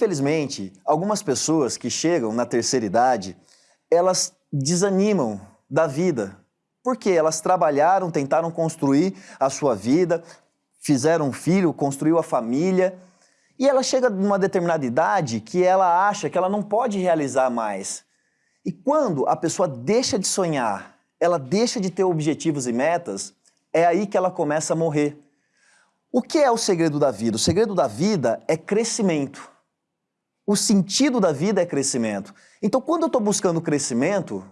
Infelizmente, algumas pessoas que chegam na terceira idade, elas desanimam da vida. Porque elas trabalharam, tentaram construir a sua vida, fizeram um filho, construiu a família, e ela chega numa determinada idade que ela acha que ela não pode realizar mais. E quando a pessoa deixa de sonhar, ela deixa de ter objetivos e metas, é aí que ela começa a morrer. O que é o segredo da vida? O segredo da vida é crescimento. O sentido da vida é crescimento. Então, quando eu estou buscando crescimento,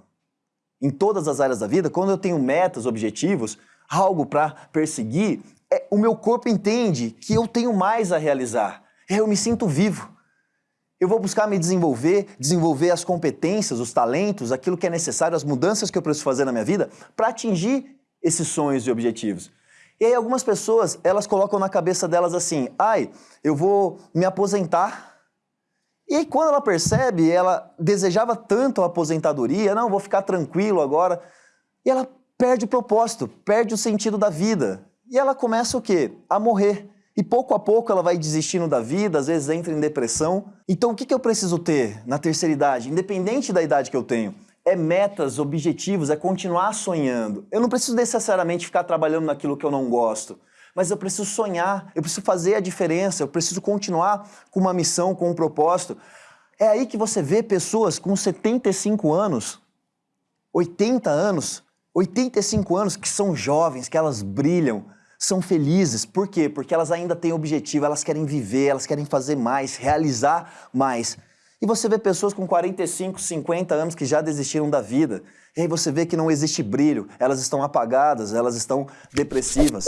em todas as áreas da vida, quando eu tenho metas, objetivos, algo para perseguir, é, o meu corpo entende que eu tenho mais a realizar. Eu me sinto vivo. Eu vou buscar me desenvolver, desenvolver as competências, os talentos, aquilo que é necessário, as mudanças que eu preciso fazer na minha vida para atingir esses sonhos e objetivos. E aí algumas pessoas, elas colocam na cabeça delas assim, ai, eu vou me aposentar. E aí quando ela percebe, ela desejava tanto a aposentadoria, não, vou ficar tranquilo agora, e ela perde o propósito, perde o sentido da vida. E ela começa o quê? A morrer. E pouco a pouco ela vai desistindo da vida, às vezes entra em depressão. Então o que, eu preciso ter na terceira idade, independente da idade que eu tenho? é metas, objetivos, é continuar sonhando. Eu não preciso necessariamente ficar trabalhando naquilo que eu não gosto, mas eu preciso sonhar, eu preciso fazer a diferença, eu preciso continuar com uma missão, com um propósito. É aí que você vê pessoas com 75 anos, 80 anos, 85 anos, que são jovens, que elas brilham, são felizes. Por quê? Porque elas ainda têm objetivo, elas querem viver, elas querem fazer mais, realizar mais. E você vê pessoas com 45, 50 anos que já desistiram da vida. E aí você vê que não existe brilho, elas estão apagadas, elas estão depressivas.